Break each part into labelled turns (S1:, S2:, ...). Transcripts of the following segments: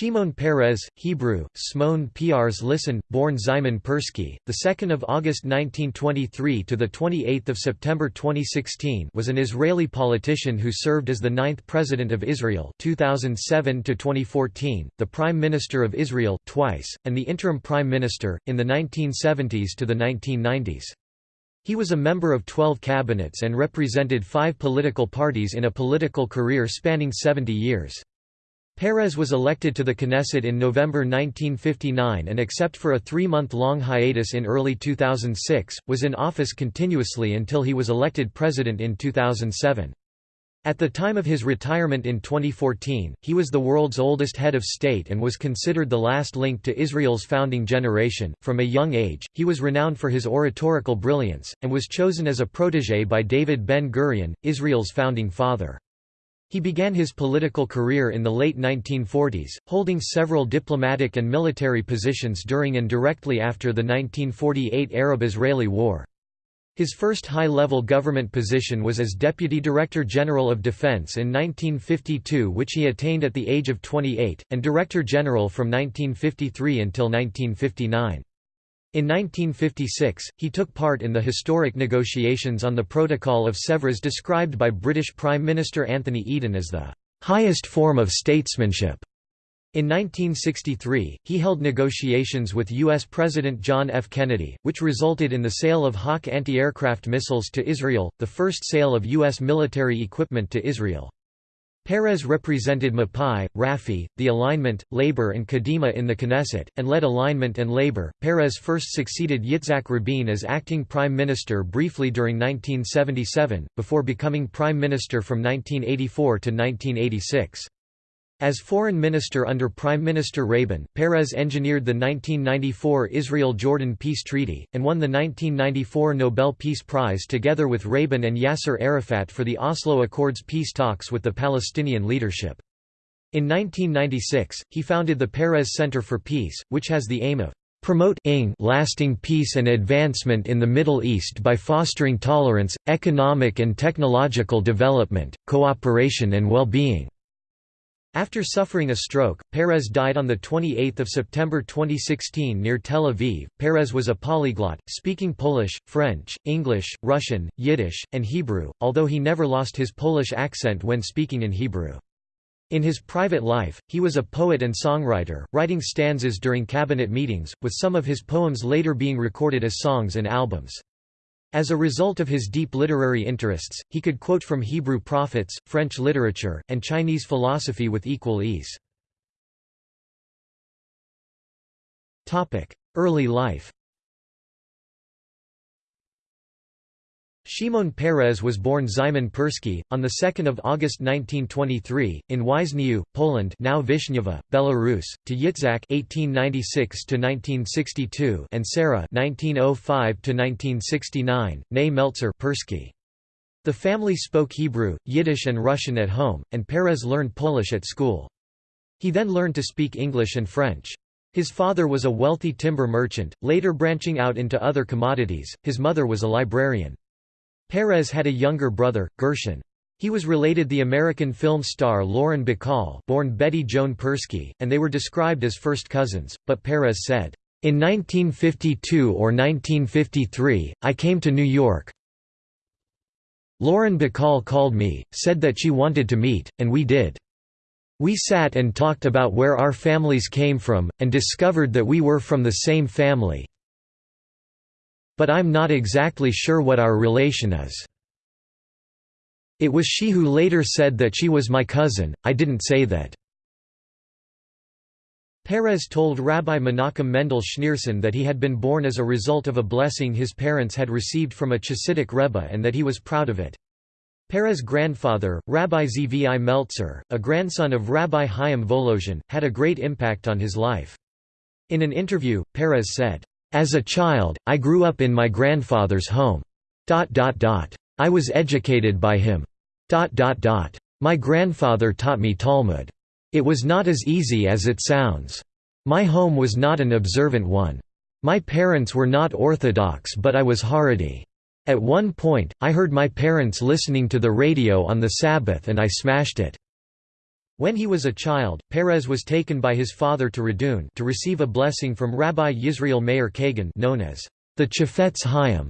S1: Shimon Peres, Hebrew, Smon Prs Listen, born Szymon Persky, the 2nd of August 1923 to the 28th of September 2016, was an Israeli politician who served as the ninth president of Israel, 2007 to 2014, the prime minister of Israel twice, and the interim prime minister in the 1970s to the 1990s. He was a member of 12 cabinets and represented five political parties in a political career spanning 70 years. Peres was elected to the Knesset in November 1959 and except for a three-month-long hiatus in early 2006, was in office continuously until he was elected president in 2007. At the time of his retirement in 2014, he was the world's oldest head of state and was considered the last link to Israel's founding generation. From a young age, he was renowned for his oratorical brilliance, and was chosen as a protege by David Ben Gurion, Israel's founding father. He began his political career in the late 1940s, holding several diplomatic and military positions during and directly after the 1948 Arab-Israeli War. His first high-level government position was as Deputy Director General of Defense in 1952 which he attained at the age of 28, and Director General from 1953 until 1959. In 1956, he took part in the historic negotiations on the Protocol of Sèvres described by British Prime Minister Anthony Eden as the highest form of statesmanship. In 1963, he held negotiations with U.S. President John F. Kennedy, which resulted in the sale of Hawk anti-aircraft missiles to Israel, the first sale of U.S. military equipment to Israel. Peres represented Mapai, Rafi, the Alignment, Labor and Kadima in the Knesset, and led Alignment and Labor. Peres first succeeded Yitzhak Rabin as acting prime minister briefly during 1977, before becoming prime minister from 1984 to 1986. As foreign minister under Prime Minister Rabin, Peres engineered the 1994 Israel-Jordan Peace Treaty, and won the 1994 Nobel Peace Prize together with Rabin and Yasser Arafat for the Oslo Accords peace talks with the Palestinian leadership. In 1996, he founded the Peres Center for Peace, which has the aim of promote lasting peace and advancement in the Middle East by fostering tolerance, economic and technological development, cooperation and well-being. After suffering a stroke, Peres died on 28 September 2016 near Tel Aviv. Peres was a polyglot, speaking Polish, French, English, Russian, Yiddish, and Hebrew, although he never lost his Polish accent when speaking in Hebrew. In his private life, he was a poet and songwriter, writing stanzas during cabinet meetings, with some of his poems later being recorded as songs and albums. As a result of his deep literary interests, he could quote from Hebrew prophets, French literature, and Chinese philosophy with equal ease. Early life Shimon Peres was born Szymon Persky, on 2 August 1923, in Wiszniew, Poland now Belarus, to Yitzhak (1896–1962) and Sarah (1905–1969), née Meltzer Persky. The family spoke Hebrew, Yiddish and Russian at home, and Peres learned Polish at school. He then learned to speak English and French. His father was a wealthy timber merchant, later branching out into other commodities, his mother was a librarian. Peres had a younger brother, Gershon. He was related to the American film star Lauren Bacall born Betty Joan Persky, and they were described as first cousins, but Peres said, "...in 1952 or 1953, I came to New York. Lauren Bacall called me, said that she wanted to meet, and we did. We sat and talked about where our families came from, and discovered that we were from the same family but I'm not exactly sure what our relation is. It was she who later said that she was my cousin, I didn't say that. Peres told Rabbi Menachem Mendel Schneerson that he had been born as a result of a blessing his parents had received from a Chassidic Rebbe and that he was proud of it. Peres's grandfather, Rabbi Zvi Meltzer, a grandson of Rabbi Chaim Volozhin, had a great impact on his life. In an interview, Peres said, as a child, I grew up in my grandfather's home. I was educated by him. My grandfather taught me Talmud. It was not as easy as it sounds. My home was not an observant one. My parents were not Orthodox but I was Haredi. At one point, I heard my parents listening to the radio on the Sabbath and I smashed it. When he was a child, Peres was taken by his father to Radun to receive a blessing from Rabbi Yisrael Meir Kagan known as the Chafetz Chaim.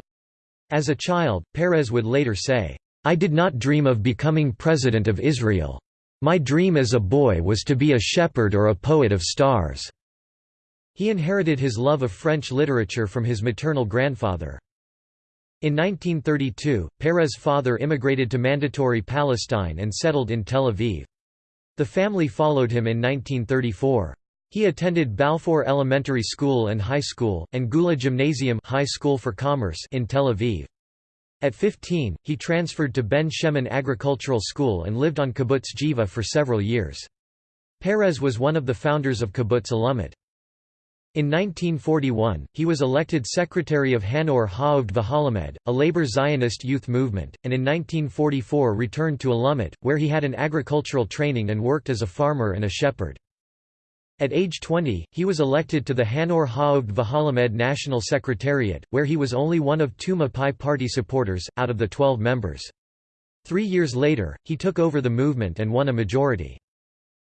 S1: As a child, Peres would later say, I did not dream of becoming president of Israel. My dream as a boy was to be a shepherd or a poet of stars." He inherited his love of French literature from his maternal grandfather. In 1932, Peres's father immigrated to Mandatory Palestine and settled in Tel Aviv. The family followed him in 1934. He attended Balfour Elementary School and High School, and Geula Gymnasium High School for Commerce in Tel Aviv. At 15, he transferred to Ben Shemen Agricultural School and lived on Kibbutz Geva for several years. Peres was one of the founders of Kibbutz Alumot. In 1941, he was elected secretary of HaNoar HaOved VeHaLomed, a labor Zionist youth movement, and in 1944 returned to Alumot, where he had an agricultural training and worked as a farmer and a shepherd. At age 20, he was elected to the HaNoar HaOved VeHaLomed National Secretariat, where he was only one of two Mapai party supporters, out of the 12 members. Three years later, he took over the movement and won a majority.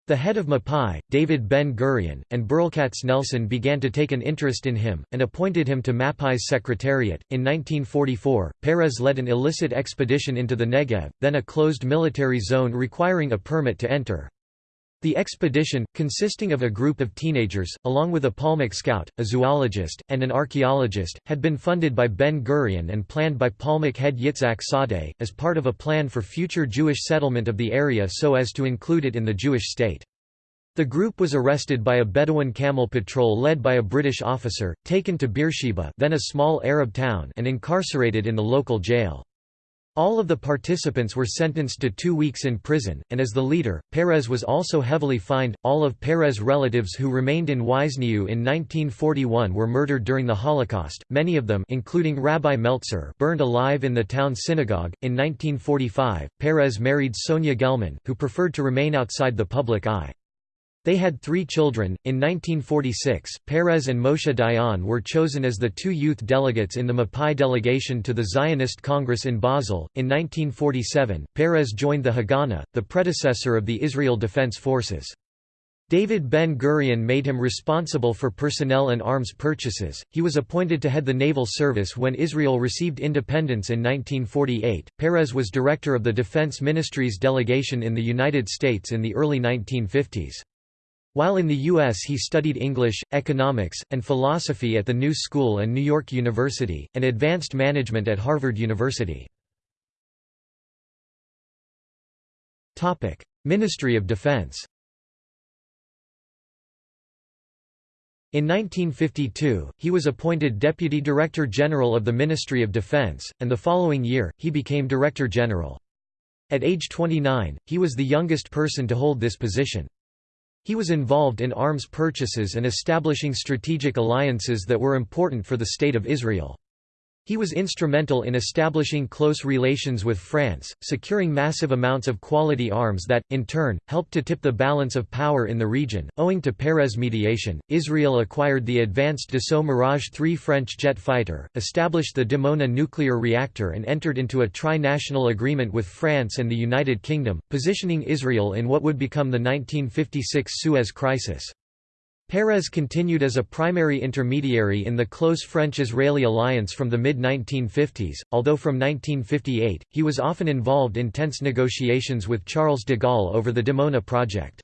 S1: The head of Mapai, David Ben-Gurion, and Berl Katznelson began to take an interest in him, and appointed him to Mapai's secretariat. In 1944, Peres led an illicit expedition into the Negev, then a closed military zone requiring a permit to enter. The expedition, consisting of a group of teenagers, along with a Palmach scout, a zoologist, and an archaeologist, had been funded by Ben-Gurion and planned by Palmach head Yitzhak Sadeh, as part of a plan for future Jewish settlement of the area so as to include it in the Jewish state. The group was arrested by a Bedouin camel patrol led by a British officer, taken to Beersheba then a small Arab town and incarcerated in the local jail. All of the participants were sentenced to two weeks in prison, and as the leader, Peres was also heavily fined. All of Peres's relatives who remained in Wiszniew in 1941 were murdered during the Holocaust, many of them including Rabbi Meltzer burned alive in the town synagogue. In 1945, Peres married Sonia Gelman, who preferred to remain outside the public eye. They had three children. In 1946, Peres and Moshe Dayan were chosen as the two youth delegates in the Mapai delegation to the Zionist Congress in Basel. In 1947, Peres joined the Haganah, the predecessor of the Israel Defense Forces. David Ben-Gurion made him responsible for personnel and arms purchases. He was appointed to head the naval service when Israel received independence in 1948. Peres was director of the Defense Ministry's delegation in the United States in the early 1950s. While in the U.S. he studied English, economics, and philosophy at the New School and New York University, and advanced management at Harvard University. Ministry of Defense In 1952, he was appointed Deputy Director General of the Ministry of Defense, and the following year, he became Director General. At age 29, he was the youngest person to hold this position. He was involved in arms purchases and establishing strategic alliances that were important for the State of Israel. He was instrumental in establishing close relations with France, securing massive amounts of quality arms that, in turn, helped to tip the balance of power in the region. Owing to Peres' mediation, Israel acquired the advanced Dassault Mirage 3 French jet fighter, established the Dimona nuclear reactor, and entered into a tri national agreement with France and the United Kingdom, positioning Israel in what would become the 1956 Suez Crisis. Peres continued as a primary intermediary in the close French-Israeli alliance from the mid-1950s, although from 1958, he was often involved in tense negotiations with Charles de Gaulle over the Dimona project.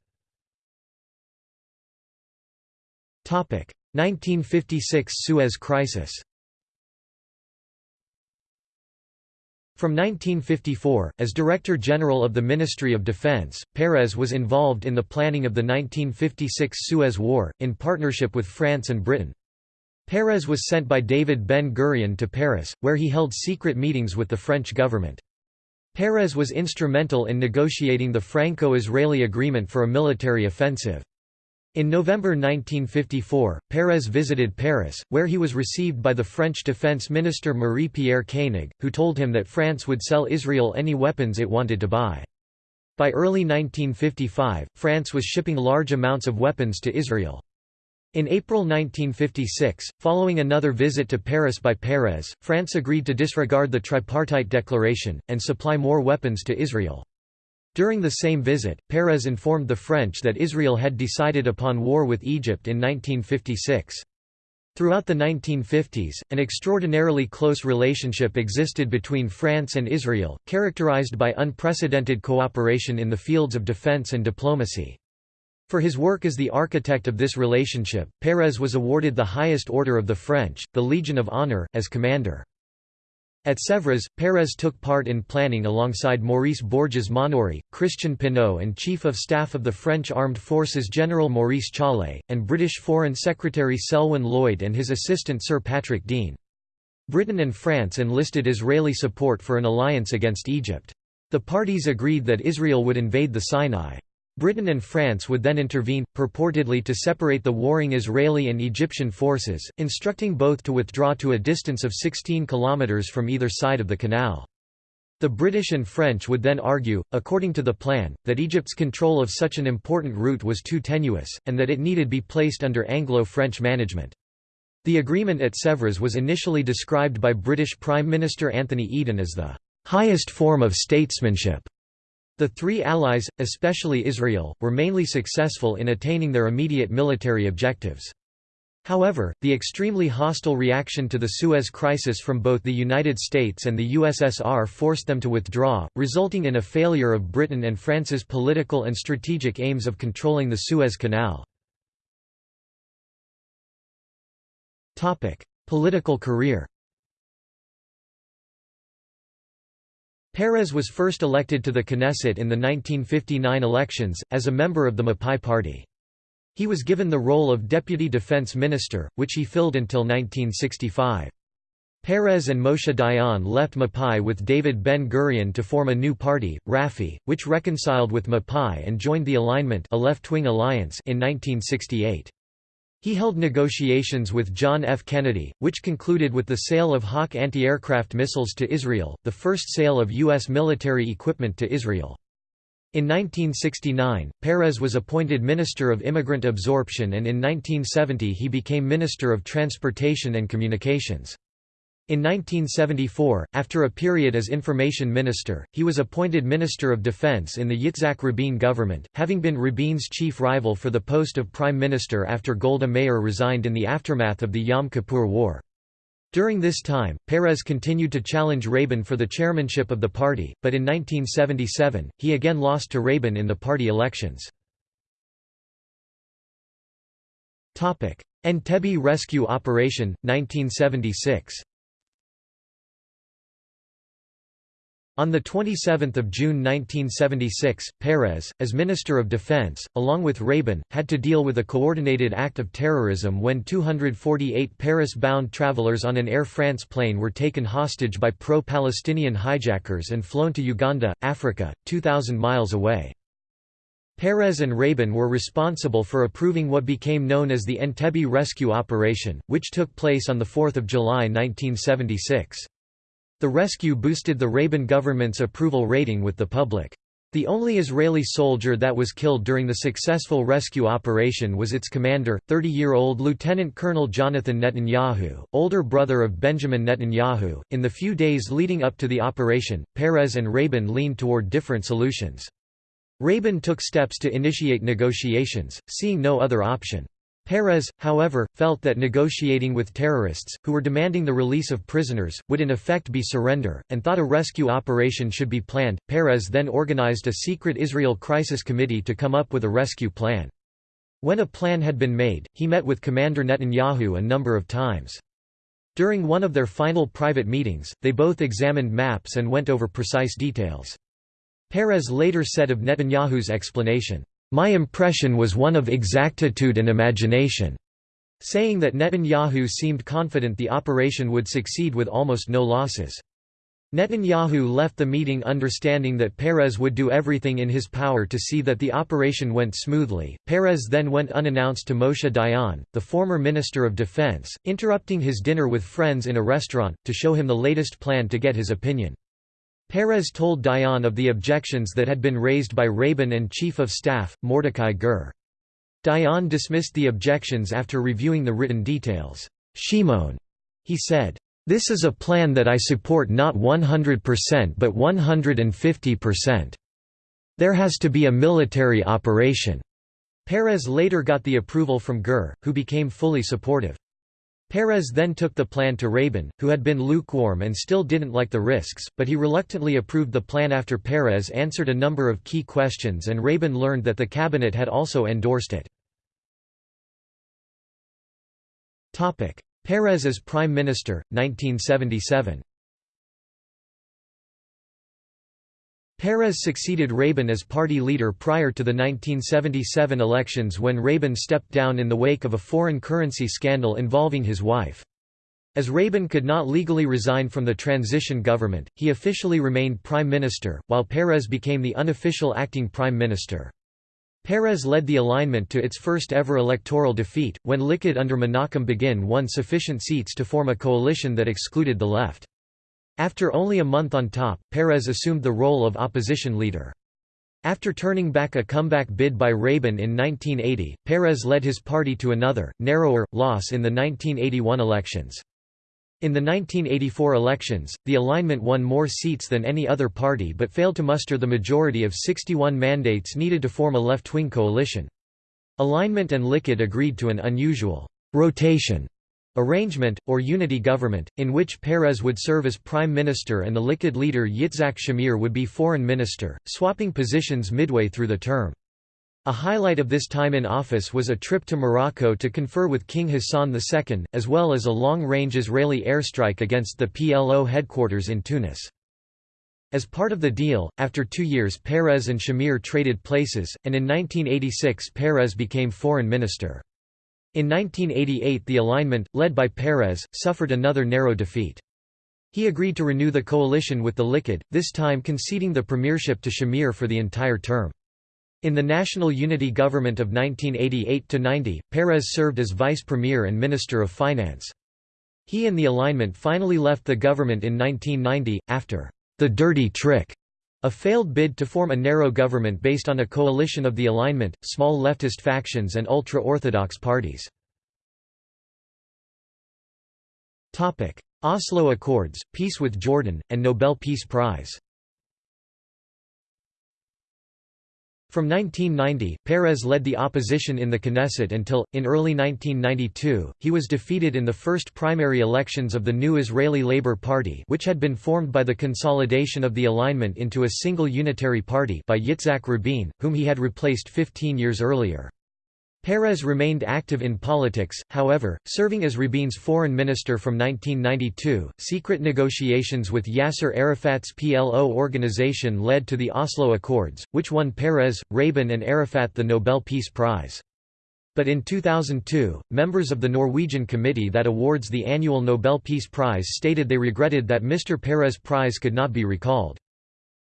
S1: 1956 Suez Crisis From 1954, as Director General of the Ministry of Defense, Peres was involved in the planning of the 1956 Suez War, in partnership with France and Britain. Peres was sent by David Ben-Gurion to Paris, where he held secret meetings with the French government. Peres was instrumental in negotiating the Franco-Israeli agreement for a military offensive. In November 1954, Peres visited Paris, where he was received by the French Defense Minister Marie-Pierre Koenig, who told him that France would sell Israel any weapons it wanted to buy. By early 1955, France was shipping large amounts of weapons to Israel. In April 1956, following another visit to Paris by Peres, France agreed to disregard the tripartite declaration, and supply more weapons to Israel. During the same visit, Peres informed the French that Israel had decided upon war with Egypt in 1956. Throughout the 1950s, an extraordinarily close relationship existed between France and Israel, characterized by unprecedented cooperation in the fields of defense and diplomacy. For his work as the architect of this relationship, Peres was awarded the highest order of the French, the Legion of Honor, as commander. At Sèvres, Peres took part in planning alongside Maurice Bourgès-Maunoury, Christian Pineau and Chief of Staff of the French Armed Forces General Maurice Challe, and British Foreign Secretary Selwyn Lloyd and his assistant Sir Patrick Dean. Britain and France enlisted Israeli support for an alliance against Egypt. The parties agreed that Israel would invade the Sinai. Britain and France would then intervene, purportedly to separate the warring Israeli and Egyptian forces, instructing both to withdraw to a distance of 16 kilometers from either side of the canal. The British and French would then argue, according to the plan, that Egypt's control of such an important route was too tenuous, and that it needed to be placed under Anglo-French management. The agreement at Sèvres was initially described by British Prime Minister Anthony Eden as the highest form of statesmanship. The three allies, especially Israel, were mainly successful in attaining their immediate military objectives. However, the extremely hostile reaction to the Suez Crisis from both the United States and the USSR forced them to withdraw, resulting in a failure of Britain and France's political and strategic aims of controlling the Suez Canal. Political career Peres was first elected to the Knesset in the 1959 elections, as a member of the Mapai party. He was given the role of Deputy Defense Minister, which he filled until 1965. Peres and Moshe Dayan left Mapai with David Ben-Gurion to form a new party, Rafi, which reconciled with Mapai and joined the Alignment a left-wing alliance in 1968. He held negotiations with John F. Kennedy, which concluded with the sale of Hawk anti-aircraft missiles to Israel, the first sale of U.S. military equipment to Israel. In 1969, Peres was appointed Minister of Immigrant Absorption and in 1970 he became Minister of Transportation and Communications. In 1974, after a period as information minister, he was appointed Minister of Defense in the Yitzhak Rabin government, having been Rabin's chief rival for the post of prime minister after Golda Meir resigned in the aftermath of the Yom Kippur War. During this time, Peres continued to challenge Rabin for the chairmanship of the party, but in 1977, he again lost to Rabin in the party elections. Entebbe Rescue Operation, 1976 On 27 June 1976, Peres, as Minister of Defense, along with Rabin, had to deal with a coordinated act of terrorism when 248 Paris-bound travelers on an Air France plane were taken hostage by pro-Palestinian hijackers and flown to Uganda, Africa, 2,000 miles away. Peres and Rabin were responsible for approving what became known as the Entebbe Rescue Operation, which took place on 4 July 1976. The rescue boosted the Rabin government's approval rating with the public. The only Israeli soldier that was killed during the successful rescue operation was its commander, 30-year-old Lieutenant Colonel Jonathan Netanyahu, older brother of Benjamin Netanyahu. In the few days leading up to the operation, Peres and Rabin leaned toward different solutions. Rabin took steps to initiate negotiations, seeing no other option. Peres, however, felt that negotiating with terrorists, who were demanding the release of prisoners, would in effect be surrender, and thought a rescue operation should be planned. Peres then organized a secret Israel Crisis Committee to come up with a rescue plan. When a plan had been made, he met with Commander Netanyahu a number of times. During one of their final private meetings, they both examined maps and went over precise details. Peres later said of Netanyahu's explanation, my impression was one of exactitude and imagination, saying that Netanyahu seemed confident the operation would succeed with almost no losses. Netanyahu left the meeting understanding that Peres would do everything in his power to see that the operation went smoothly. Peres then went unannounced to Moshe Dayan, the former Minister of Defense, interrupting his dinner with friends in a restaurant, to show him the latest plan to get his opinion. Peres told Dayan of the objections that had been raised by Rabin and Chief of Staff, Mordecai Gur. Dayan dismissed the objections after reviewing the written details. Shimon, he said, "...this is a plan that I support not 100% but 150%." "'There has to be a military operation." Peres later got the approval from Gur, who became fully supportive. Peres then took the plan to Rabin, who had been lukewarm and still didn't like the risks, but he reluctantly approved the plan after Peres answered a number of key questions and Rabin learned that the cabinet had also endorsed it. Peres as Prime Minister, 1977 Peres succeeded Rabin as party leader prior to the 1977 elections when Rabin stepped down in the wake of a foreign currency scandal involving his wife. As Rabin could not legally resign from the transition government, he officially remained prime minister, while Peres became the unofficial acting prime minister. Peres led the alignment to its first ever electoral defeat, when Likud under Menachem Begin won sufficient seats to form a coalition that excluded the left. After only a month on top, Peres assumed the role of opposition leader. After turning back a comeback bid by Rabin in 1980, Peres led his party to another, narrower, loss in the 1981 elections. In the 1984 elections, the alignment won more seats than any other party but failed to muster the majority of 61 mandates needed to form a left-wing coalition. Alignment and Likud agreed to an unusual rotation arrangement, or unity government, in which Peres would serve as prime minister and the Likud leader Yitzhak Shamir would be foreign minister, swapping positions midway through the term. A highlight of this time in office was a trip to Morocco to confer with King Hassan II, as well as a long-range Israeli airstrike against the PLO headquarters in Tunis. As part of the deal, after two years Peres and Shamir traded places, and in 1986 Peres became foreign minister. In 1988 the alignment, led by Peres, suffered another narrow defeat. He agreed to renew the coalition with the Likud, this time conceding the premiership to Shamir for the entire term. In the National Unity Government of 1988–90, Peres served as vice premier and minister of finance. He and the alignment finally left the government in 1990, after the dirty trick a failed bid to form a narrow government based on a coalition of the alignment, small leftist factions and ultra-Orthodox parties. Oslo Accords, Peace with Jordan, and Nobel Peace Prize From 1990, Peres led the opposition in the Knesset until, in early 1992, he was defeated in the first primary elections of the new Israeli Labour Party which had been formed by the consolidation of the alignment into a single unitary party by Yitzhak Rabin, whom he had replaced 15 years earlier. Peres remained active in politics, however, serving as Rabin's foreign minister from 1992. Secret negotiations with Yasser Arafat's PLO organization led to the Oslo Accords, which won Peres, Rabin, and Arafat the Nobel Peace Prize. But in 2002, members of the Norwegian committee that awards the annual Nobel Peace Prize stated they regretted that Mr. Peres' prize could not be recalled.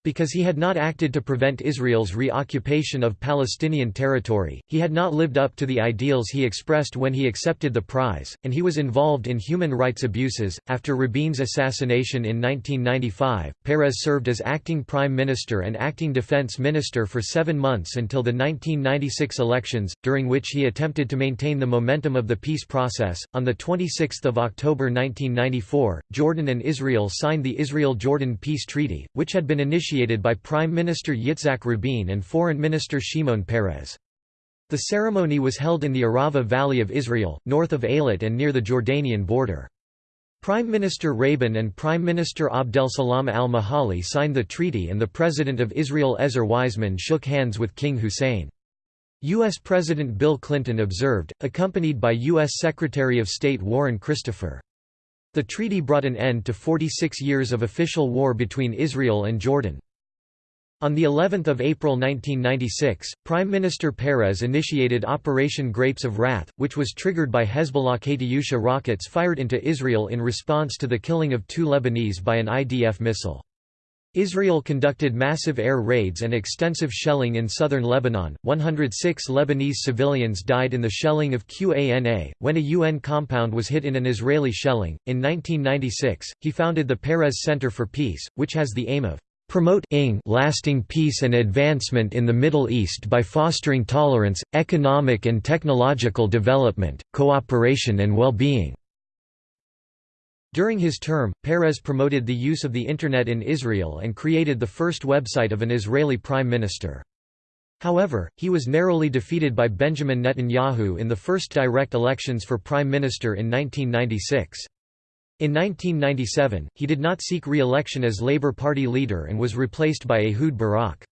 S1: Because he had not acted to prevent Israel's reoccupation of Palestinian territory, he had not lived up to the ideals he expressed when he accepted the prize, and he was involved in human rights abuses. After Rabin's assassination in 1995, Peres served as acting prime minister and acting defense minister for seven months until the 1996 elections, during which he attempted to maintain the momentum of the peace process. On 26 October 1994, Jordan and Israel signed the Israel-Jordan Peace Treaty, which had been initiated by Prime Minister Yitzhak Rabin and Foreign Minister Shimon Peres. The ceremony was held in the Arava Valley of Israel, north of Eilat and near the Jordanian border. Prime Minister Rabin and Prime Minister Abdel Salam al-Majali signed the treaty and the President of Israel Ezer Weizman shook hands with King Hussein. U.S. President Bill Clinton observed, accompanied by U.S. Secretary of State Warren Christopher. The treaty brought an end to 46 years of official war between Israel and Jordan. On the 11th of April 1996, Prime Minister Peres initiated Operation Grapes of Wrath, which was triggered by Hezbollah Katyusha rockets fired into Israel in response to the killing of two Lebanese by an IDF missile. Israel conducted massive air raids and extensive shelling in southern Lebanon. 106 Lebanese civilians died in the shelling of Qana, when a UN compound was hit in an Israeli shelling. In 1996, he founded the Peres Center for Peace, which has the aim of promote lasting peace and advancement in the Middle East by fostering tolerance, economic and technological development, cooperation and well-being." During his term, Peres promoted the use of the Internet in Israel and created the first website of an Israeli prime minister. However, he was narrowly defeated by Benjamin Netanyahu in the first direct elections for prime minister in 1996. In 1997, he did not seek re-election as Labour Party leader and was replaced by Ehud Barak.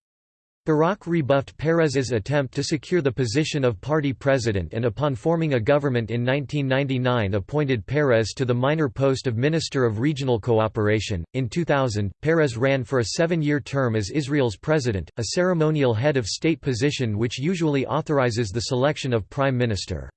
S1: Barak rebuffed Peres's attempt to secure the position of party president and upon forming a government in 1999 appointed Peres to the minor post of Minister of Regional Cooperation. In 2000, Peres ran for a seven-year term as Israel's president, a ceremonial head of state position which usually authorizes the selection of prime minister.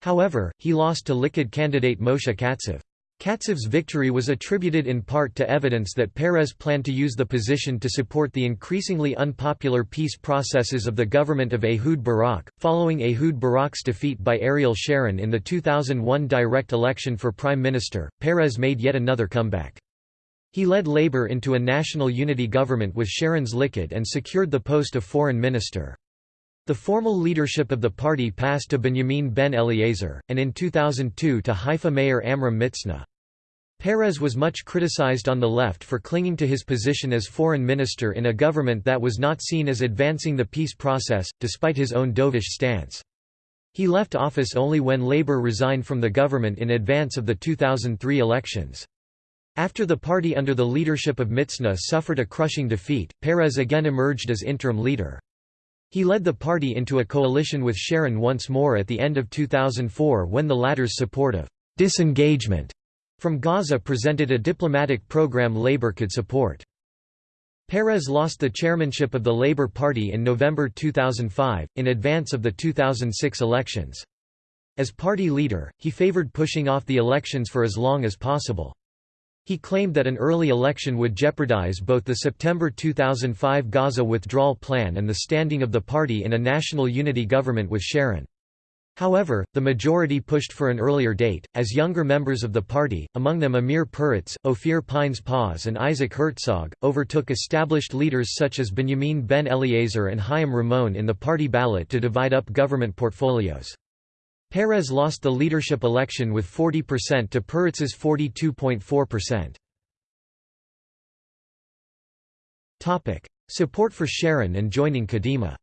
S1: However, he lost to Likud candidate Moshe Katsav. Katsav's victory was attributed in part to evidence that Peres planned to use the position to support the increasingly unpopular peace processes of the government of Ehud Barak. Following Ehud Barak's defeat by Ariel Sharon in the 2001 direct election for prime minister, Peres made yet another comeback. He led Labour into a national unity government with Sharon's Likud and secured the post of foreign minister. The formal leadership of the party passed to Benjamin ben Eliezer, and in 2002 to Haifa Mayor Amram Mitzna. Peres was much criticized on the left for clinging to his position as foreign minister in a government that was not seen as advancing the peace process, despite his own dovish stance. He left office only when Labour resigned from the government in advance of the 2003 elections. After the party under the leadership of Mitzna suffered a crushing defeat, Peres again emerged as interim leader. He led the party into a coalition with Sharon once more at the end of 2004 when the latter's support of disengagement from Gaza presented a diplomatic program Labour could support. Peres lost the chairmanship of the Labour Party in November 2005, in advance of the 2006 elections. As party leader, he favoured pushing off the elections for as long as possible. He claimed that an early election would jeopardize both the September 2005 Gaza withdrawal plan and the standing of the party in a national unity government with Sharon. However, the majority pushed for an earlier date, as younger members of the party, among them Amir Peretz, Ophir Pines Paz and Isaac Herzog, overtook established leaders such as Benjamin ben Eliezer and Chaim Ramon in the party ballot to divide up government portfolios. Peres lost the leadership election with 40% to Peretz's 42.4%. Support for Sharon and joining Kadima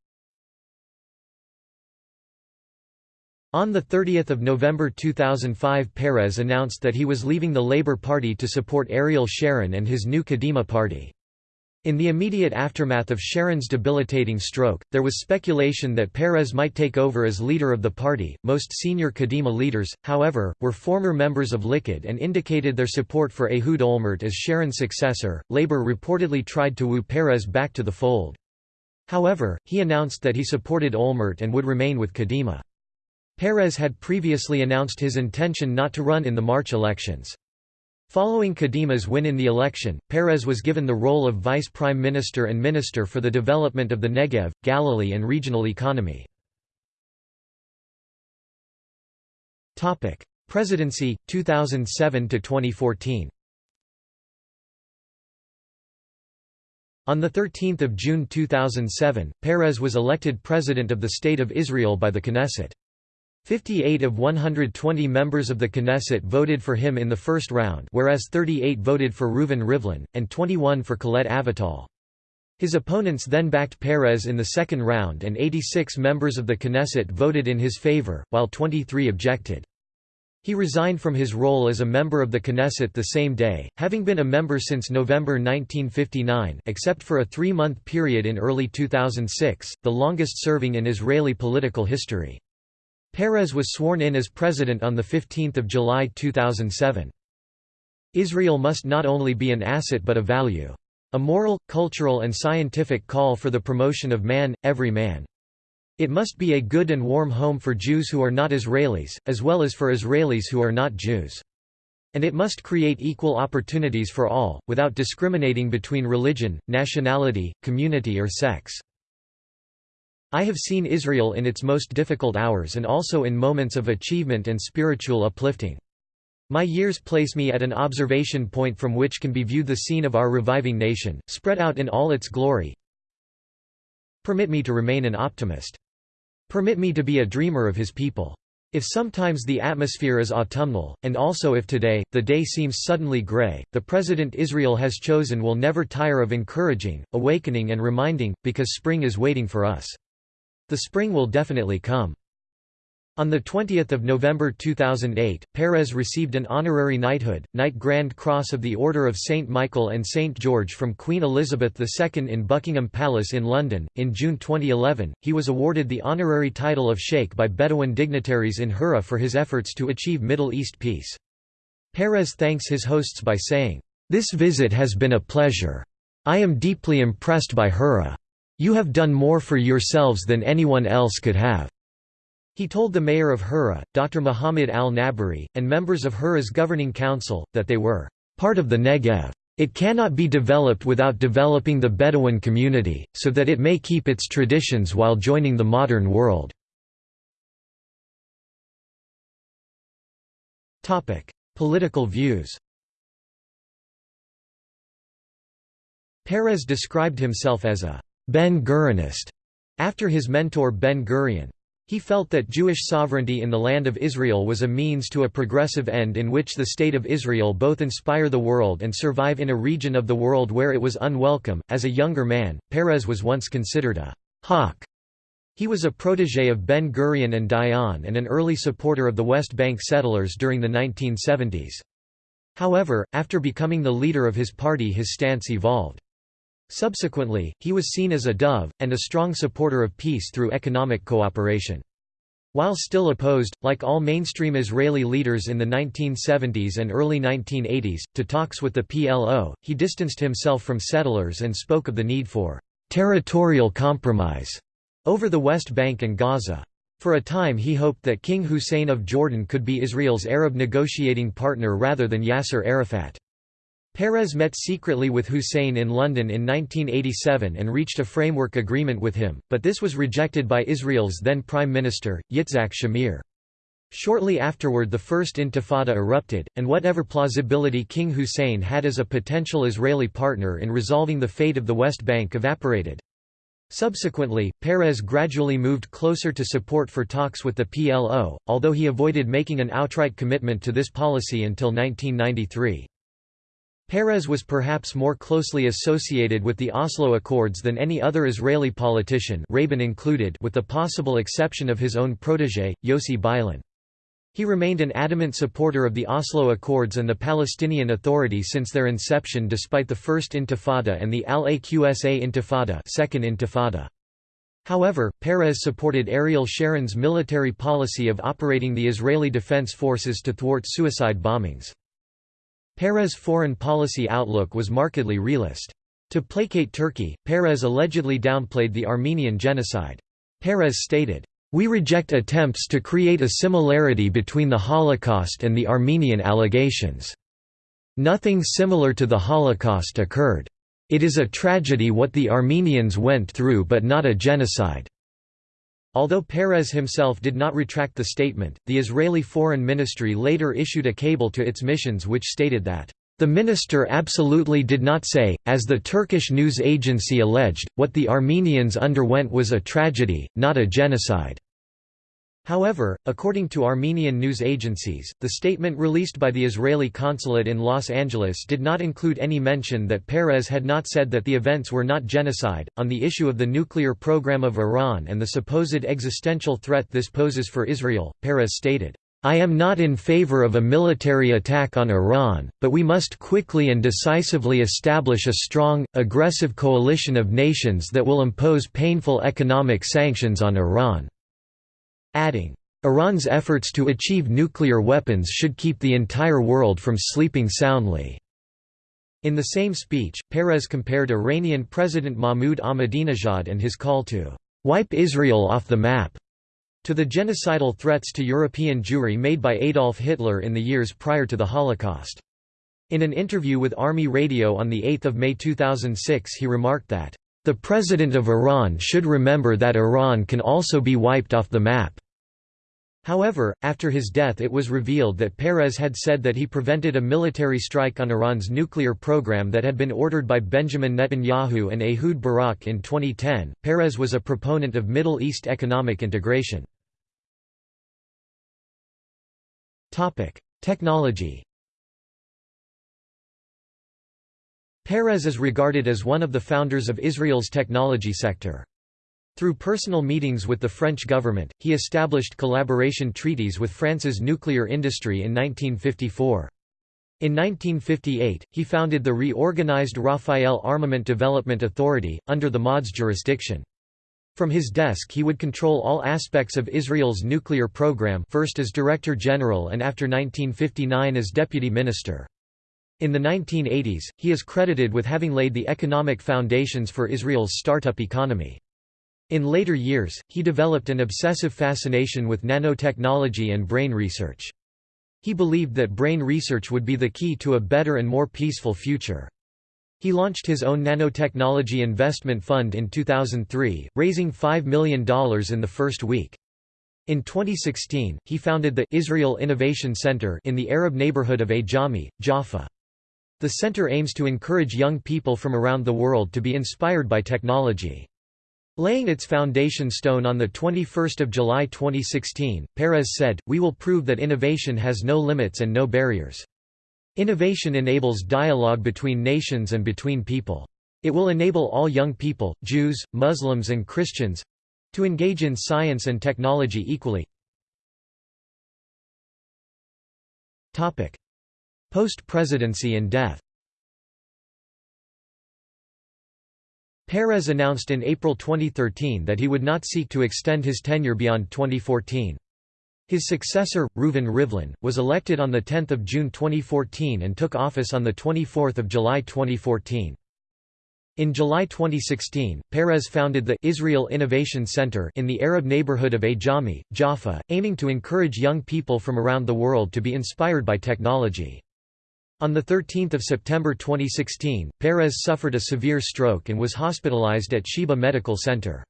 S1: On 30 November 2005 Peres announced that he was leaving the Labour Party to support Ariel Sharon and his new Kadima party. In the immediate aftermath of Sharon's debilitating stroke, there was speculation that Peres might take over as leader of the party. Most senior Kadima leaders, however, were former members of Likud and indicated their support for Ehud Olmert as Sharon's successor. Labour reportedly tried to woo Peres back to the fold. However, he announced that he supported Olmert and would remain with Kadima. Peres had previously announced his intention not to run in the March elections. Following Kadima's win in the election, Peres was given the role of vice prime minister and minister for the development of the Negev, Galilee and regional economy. Presidency, 2007–2014 On 13 June 2007, Peres was elected President of the State of Israel by the Knesset. 58 of 120 members of the Knesset voted for him in the first round whereas 38 voted for Reuven Rivlin, and 21 for Colette Avital. His opponents then backed Peres in the second round and 86 members of the Knesset voted in his favor, while 23 objected. He resigned from his role as a member of the Knesset the same day, having been a member since November 1959 except for a three-month period in early 2006, the longest serving in Israeli political history. Peres was sworn in as president on 15 July 2007. Israel must not only be an asset but a value. A moral, cultural and scientific call for the promotion of man, every man. It must be a good and warm home for Jews who are not Israelis, as well as for Israelis who are not Jews. And it must create equal opportunities for all, without discriminating between religion, nationality, community or sex. I have seen Israel in its most difficult hours and also in moments of achievement and spiritual uplifting. My years place me at an observation point from which can be viewed the scene of our reviving nation, spread out in all its glory. Permit me to remain an optimist. Permit me to be a dreamer of his people. If sometimes the atmosphere is autumnal, and also if today, the day seems suddenly gray, the President Israel has chosen will never tire of encouraging, awakening and reminding, because spring is waiting for us. The spring will definitely come. On 20 November 2008, Peres received an honorary knighthood, Knight Grand Cross of the Order of St. Michael and St. George from Queen Elizabeth II in Buckingham Palace in London. In June 2011, he was awarded the honorary title of Sheikh by Bedouin dignitaries in Hura for his efforts to achieve Middle East peace. Peres thanks his hosts by saying, This visit has been a pleasure. I am deeply impressed by Hura. You have done more for yourselves than anyone else could have. He told the mayor of Hura, Dr. Muhammad al-Nabari, and members of Hura's governing council, that they were part of the Negev. It cannot be developed without developing the Bedouin community, so that it may keep its traditions while joining the modern world. Political views Peres described himself as a Ben-Gurionist, after his mentor Ben-Gurion. He felt that Jewish sovereignty in the land of Israel was a means to a progressive end in which the State of Israel both inspire the world and survive in a region of the world where it was unwelcome. As a younger man, Peres was once considered a hawk. He was a protege of Ben Gurion and Dayan and an early supporter of the West Bank settlers during the 1970s. However, after becoming the leader of his party his stance evolved. Subsequently, he was seen as a dove, and a strong supporter of peace through economic cooperation. While still opposed, like all mainstream Israeli leaders in the 1970s and early 1980s, to talks with the PLO, he distanced himself from settlers and spoke of the need for «territorial compromise» over the West Bank and Gaza. For a time he hoped that King Hussein of Jordan could be Israel's Arab negotiating partner rather than Yasser Arafat. Peres met secretly with Hussein in London in 1987 and reached a framework agreement with him, but this was rejected by Israel's then Prime Minister, Yitzhak Shamir. Shortly afterward the First Intifada erupted, and whatever plausibility King Hussein had as a potential Israeli partner in resolving the fate of the West Bank evaporated. Subsequently, Peres gradually moved closer to support for talks with the PLO, although he avoided making an outright commitment to this policy until 1993. Peres was perhaps more closely associated with the Oslo Accords than any other Israeli politician Rabin included with the possible exception of his own protégé, Yossi Beilin. He remained an adamant supporter of the Oslo Accords and the Palestinian Authority since their inception despite the First Intifada and the Al-Aqsa Intifada, Second Intifada. However, Peres supported Ariel Sharon's military policy of operating the Israeli Defense Forces to thwart suicide bombings. Peres' foreign policy outlook was markedly realist. To placate Turkey, Peres allegedly downplayed the Armenian genocide. Peres stated, "...we reject attempts to create a similarity between the Holocaust and the Armenian allegations. Nothing similar to the Holocaust occurred. It is a tragedy what the Armenians went through but not a genocide." Although Peres himself did not retract the statement, the Israeli Foreign Ministry later issued a cable to its missions which stated that, "...the minister absolutely did not say, as the Turkish news agency alleged, what the Armenians underwent was a tragedy, not a genocide." However, according to Armenian news agencies, the statement released by the Israeli consulate in Los Angeles did not include any mention that Peres had not said that the events were not genocide. On the issue of the nuclear program of Iran and the supposed existential threat this poses for Israel, Peres stated, I am not in favor of a military attack on Iran, but we must quickly and decisively establish a strong, aggressive coalition of nations that will impose painful economic sanctions on Iran adding, Iran's efforts to achieve nuclear weapons should keep the entire world from sleeping soundly. In the same speech, Peres compared Iranian President Mahmoud Ahmadinejad and his call to wipe Israel off the map to the genocidal threats to European Jewry made by Adolf Hitler in the years prior to the Holocaust. In an interview with Army Radio on 8 May 2006 he remarked that, "...the President of Iran should remember that Iran can also be wiped off the map." However, after his death it was revealed that Peres had said that he prevented a military strike on Iran's nuclear program that had been ordered by Benjamin Netanyahu and Ehud Barak in 2010. Peres was a proponent of Middle East economic integration. Technology Peres is regarded as one of the founders of Israel's technology sector. Through personal meetings with the French government, he established collaboration treaties with France's nuclear industry in 1954. In 1958, he founded the reorganized Rafael Armament Development Authority, under the MOD's jurisdiction. From his desk he would control all aspects of Israel's nuclear program first as Director General and after 1959 as Deputy Minister. In the 1980s, he is credited with having laid the economic foundations for Israel's startup economy. In later years, he developed an obsessive fascination with nanotechnology and brain research. He believed that brain research would be the key to a better and more peaceful future. He launched his own nanotechnology investment fund in 2003, raising $5 million in the first week. In 2016, he founded the Israel Innovation Center in the Arab neighborhood of Ajami, Jaffa. The center aims to encourage young people from around the world to be inspired by technology. Laying its foundation stone on 21 July 2016, Peres said, We will prove that innovation has no limits and no barriers. Innovation enables dialogue between nations and between people. It will enable all young people, Jews, Muslims and Christians—to engage in science and technology equally. Post-presidency and death Peres announced in April 2013 that he would not seek to extend his tenure beyond 2014. His successor, Reuven Rivlin, was elected on 10 June 2014 and took office on 24 July 2014. In July 2016, Peres founded the Israel Innovation Center in the Arab neighborhood of Ajami, Jaffa, aiming to encourage young people from around the world to be inspired by technology. On 13 September 2016, Peres suffered a severe stroke and was hospitalized at Sheba Medical Center.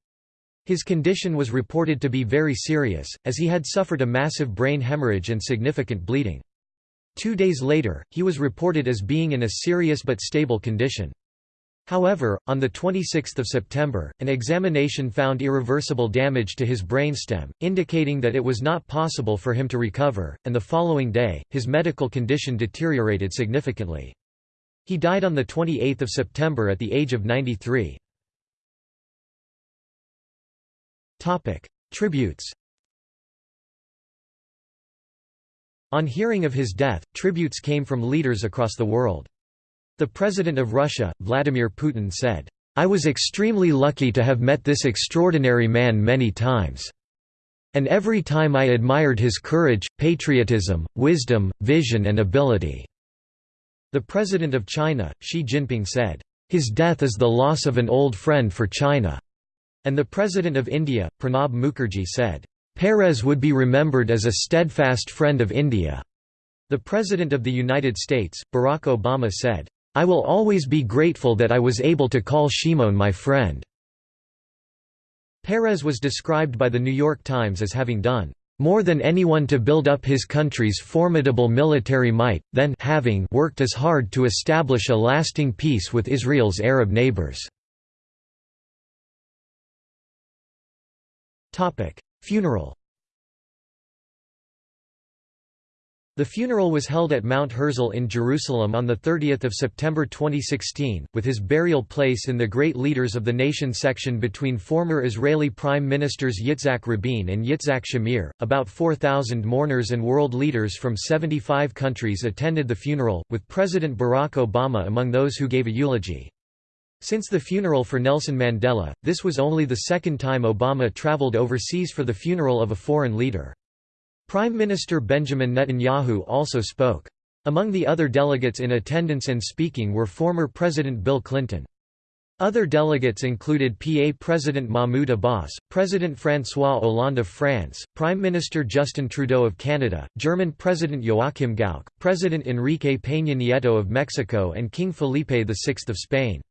S1: His condition was reported to be very serious, as he had suffered a massive brain hemorrhage and significant bleeding. Two days later, he was reported as being in a serious but stable condition. However, on 26 September, an examination found irreversible damage to his brainstem, indicating that it was not possible for him to recover, and the following day, his medical condition deteriorated significantly. He died on 28 September at the age of 93. Tributes On hearing of his death, tributes came from leaders across the world. The President of Russia, Vladimir Putin said, I was extremely lucky to have met this extraordinary man many times. And every time I admired his courage, patriotism, wisdom, vision and ability." The President of China, Xi Jinping said, "...his death is the loss of an old friend for China." And the President of India, Pranab Mukherjee said, Peres would be remembered as a steadfast friend of India." The President of the United States, Barack Obama said, I will always be grateful that I was able to call Shimon my friend." Peres was described by The New York Times as having done more than anyone to build up his country's formidable military might, then having worked as hard to establish a lasting peace with Israel's Arab neighbors." Funeral The funeral was held at Mount Herzl in Jerusalem on 30 September 2016, with his burial place in the Great Leaders of the Nation section between former Israeli Prime Ministers Yitzhak Rabin and Yitzhak Shamir. About 4,000 mourners and world leaders from 75 countries attended the funeral, with President Barack Obama among those who gave a eulogy. Since the funeral for Nelson Mandela, this was only the second time Obama traveled overseas for the funeral of a foreign leader. Prime Minister Benjamin Netanyahu also spoke. Among the other delegates in attendance and speaking were former President Bill Clinton. Other delegates included PA President Mahmoud Abbas, President François Hollande of France, Prime Minister Justin Trudeau of Canada, German President Joachim Gauck, President Enrique Peña Nieto of Mexico and King Felipe VI of Spain.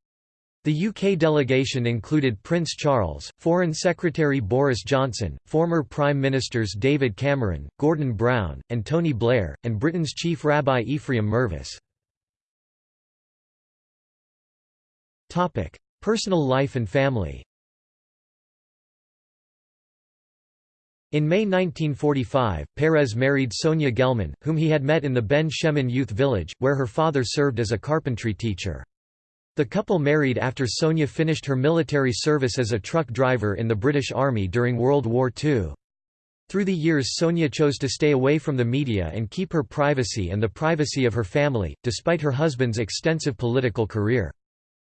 S1: The UK delegation included Prince Charles, Foreign Secretary Boris Johnson, former Prime Ministers David Cameron, Gordon Brown, and Tony Blair, and Britain's Chief Rabbi Ephraim Mirvis. Personal life and family In May 1945, Peres married Sonia Gelman, whom he had met in the Ben Shemen Youth Village, where her father served as a carpentry teacher. The couple married after Sonia finished her military service as a truck driver in the British Army during World War II. Through the years Sonia chose to stay away from the media and keep her privacy and the privacy of her family, despite her husband's extensive political career.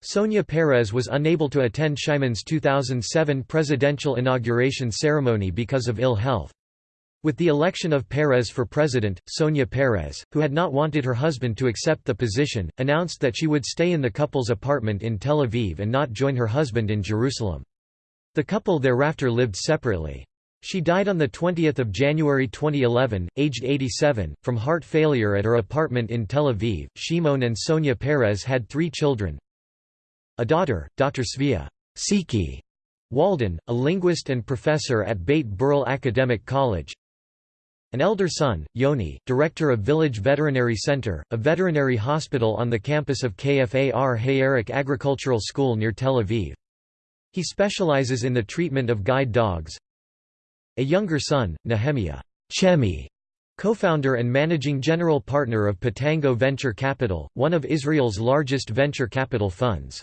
S1: Sonia Peres was unable to attend Shimon's 2007 presidential inauguration ceremony because of ill health. With the election of Peres for president, Sonia Peres, who had not wanted her husband to accept the position, announced that she would stay in the couple's apartment in Tel Aviv and not join her husband in Jerusalem. The couple thereafter lived separately. She died on 20 January 2011, aged 87, from heart failure at her apartment in Tel Aviv. Shimon and Sonia Peres had three children, a daughter, Dr. Svia Siki Walden, a linguist and professor at Beit Berl Academic College. An elder son, Yoni, director of Village Veterinary Center, a veterinary hospital on the campus of Kfar HaYarok Agricultural School near Tel Aviv. He specializes in the treatment of guide dogs. A younger son, Nehemiah Chemi, co-founder and managing general partner of Pitango Venture Capital, one of Israel's largest venture capital funds.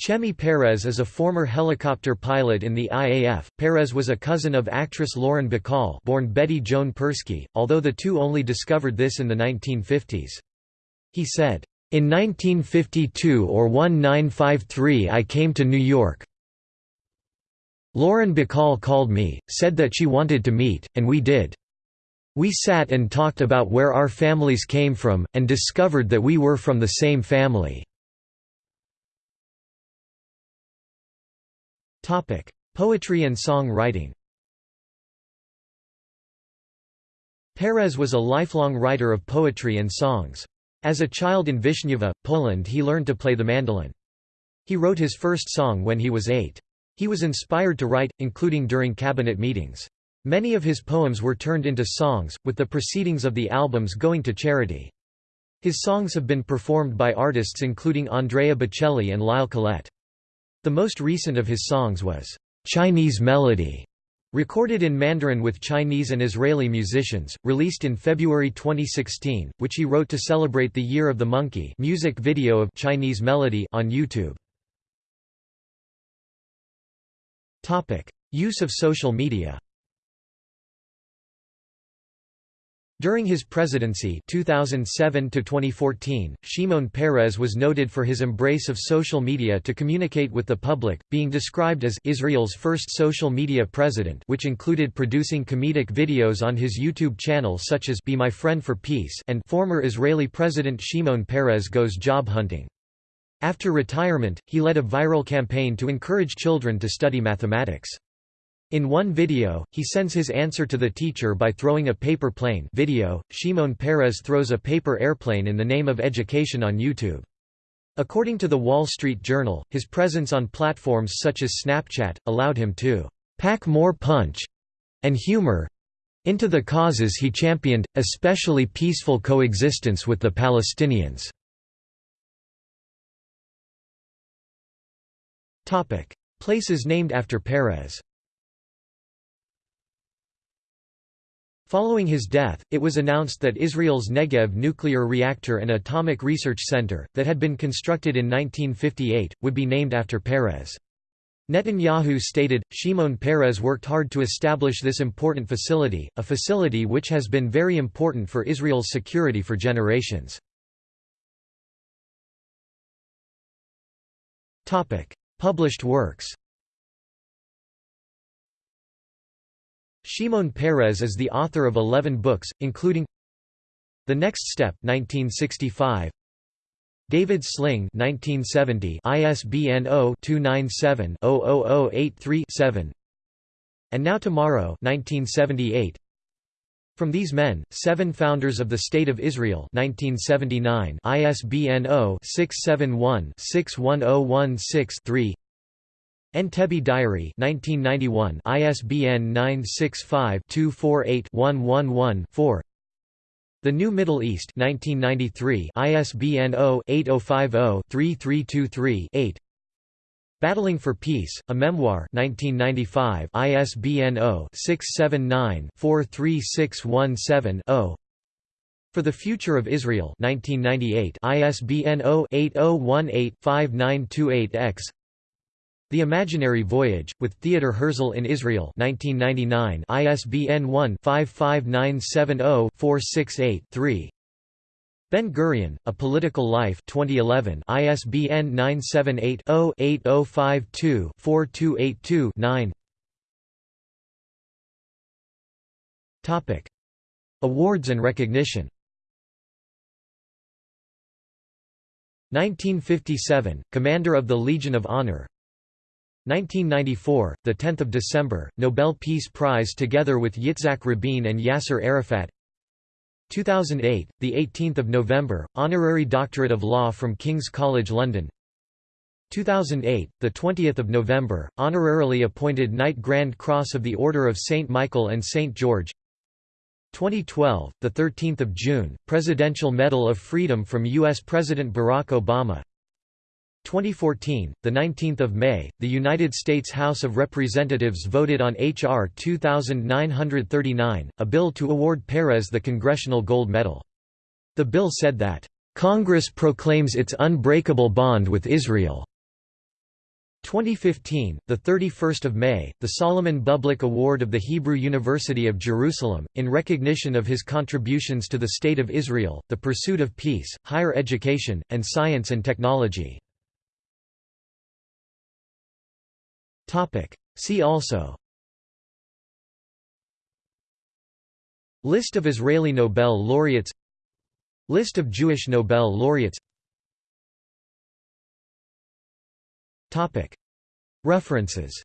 S1: Chemi Peres is a former helicopter pilot in the IAF. Peres was a cousin of actress Lauren Bacall, born Betty Joan Persky, although the two only discovered this in the 1950s. He said, "In 1952 or 1953 I came to New York. Lauren Bacall called me, said that she wanted to meet, and we did. We sat and talked about where our families came from, and discovered that we were from the same family." Topic: Poetry and song writing. Peres was a lifelong writer of poetry and songs. As a child in Wiszniew, Poland he learned to play the mandolin. He wrote his first song when he was eight. He was inspired to write, including during cabinet meetings. Many of his poems were turned into songs, with the proceedings of the albums going to charity. His songs have been performed by artists including Andrea Bocelli and Lyle Collette. The most recent of his songs was, "'Chinese Melody' recorded in Mandarin with Chinese and Israeli musicians, released in February 2016, which he wrote to celebrate the Year of the Monkey music video of Chinese Melody on YouTube. Use of social media During his presidency 2007 Shimon Peres was noted for his embrace of social media to communicate with the public, being described as Israel's first social media president which included producing comedic videos on his YouTube channel such as Be My Friend for Peace and former Israeli President Shimon Peres Goes Job Hunting. After retirement, he led a viral campaign to encourage children to study mathematics. In one video, he sends his answer to the teacher by throwing a paper plane video. Shimon Peres throws a paper airplane in the name of education on YouTube. According to the Wall Street Journal, his presence on platforms such as Snapchat, allowed him to «pack more punch» and humor into the causes he championed, especially peaceful coexistence with the Palestinians. Places named after Peres Following his death, it was announced that Israel's Negev nuclear reactor and atomic research center, that had been constructed in 1958, would be named after Peres. Netanyahu stated, Shimon Peres worked hard to establish this important facility, a facility which has been very important for Israel's security for generations. Published works Shimon Peres is the author of 11 books, including The Next Step 1965, David Sling 1970 ISBN 0-297-00083-7 And Now Tomorrow 1978 From These Men, Seven Founders of the State of Israel 1979 ISBN 0-671-61016-3 Entebbe Diary 1991 ISBN 965-248-111-4 The New Middle East 1993 ISBN 0-8050-3323-8 Battling for Peace, a memoir 1995 ISBN 0-679-43617-0 For the Future of Israel 1998 ISBN 0-8018-5928-X The Imaginary Voyage, with Theodor Herzl in Israel 1999 ISBN 1-55970-468-3 Ben Gurion, A Political Life 2011 ISBN 978-0-8052-4282-9 Awards and recognition. 1957, Commander of the Legion of Honor 1994, 10 December, Nobel Peace Prize together with Yitzhak Rabin and Yasser Arafat 2008, the 18th of November, honorary doctorate of law from King's College London. 2008, the 20th of November, honorarily appointed Knight Grand Cross of the Order of St Michael and St George. 2012, the 13th of June, Presidential Medal of Freedom from US President Barack Obama. 2014, the 19th of May, the United States House of Representatives voted on H.R. 2939, a bill to award Peres the Congressional Gold Medal. The bill said that, "...Congress proclaims its unbreakable bond with Israel." 2015, the 31st of May, the Solomon Bublick Award of the Hebrew University of Jerusalem in recognition of his contributions to the state of Israel, the pursuit of peace, higher education, and science and technology. See also. List of Israeli Nobel laureates. List of Jewish Nobel laureates. Topic. References.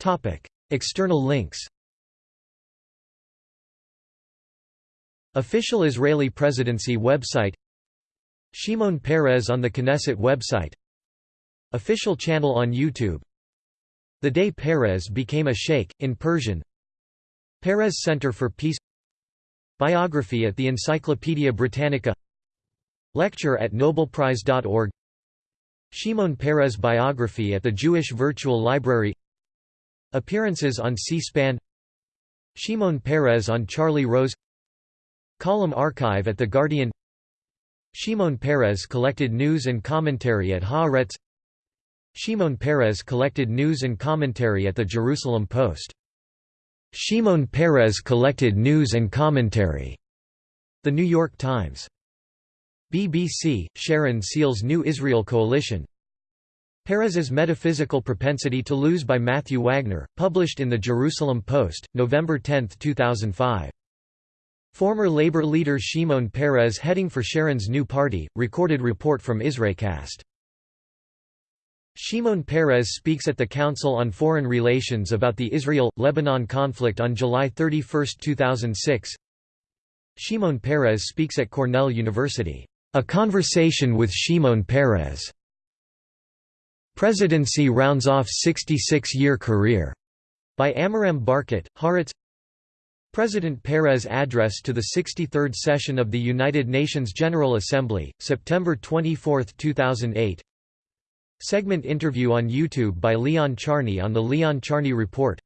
S1: Topic. External links. Official Israeli Presidency website. Shimon Peres on the Knesset website Official channel on YouTube. The Day Peres Became a Sheikh, in Persian. Peres Center for Peace. Biography at the Encyclopaedia Britannica. Lecture at Nobelprize.org Shimon Peres biography at the Jewish Virtual Library. Appearances on C-SPAN. Shimon Peres on Charlie Rose. Column archive at The Guardian. Shimon Peres collected news and commentary at Haaretz Shimon Peres collected news and commentary at the Jerusalem Post. Shimon Peres collected news and commentary. The New York Times. BBC, Sharon Seal's New Israel Coalition. Peres's Metaphysical Propensity to Lose by Matthew Wagner, published in the Jerusalem Post, November 10, 2005. Former labor leader Shimon Peres heading for Sharon's new party, recorded report from Israelcast. Shimon Peres speaks at the Council on Foreign Relations about the Israel-Lebanon conflict on July 31, 2006 Shimon Peres speaks at Cornell University. A Conversation with Shimon Peres. Presidency rounds off 66-year career. By Amiram Barkat, Haaretz President Peres' address to the 63rd session of the United Nations General Assembly, September 24, 2008 Segment interview on YouTube by Leon Charney on The Leon Charney Report.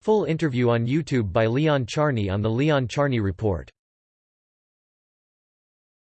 S1: Full interview on YouTube by Leon Charney on The Leon Charney Report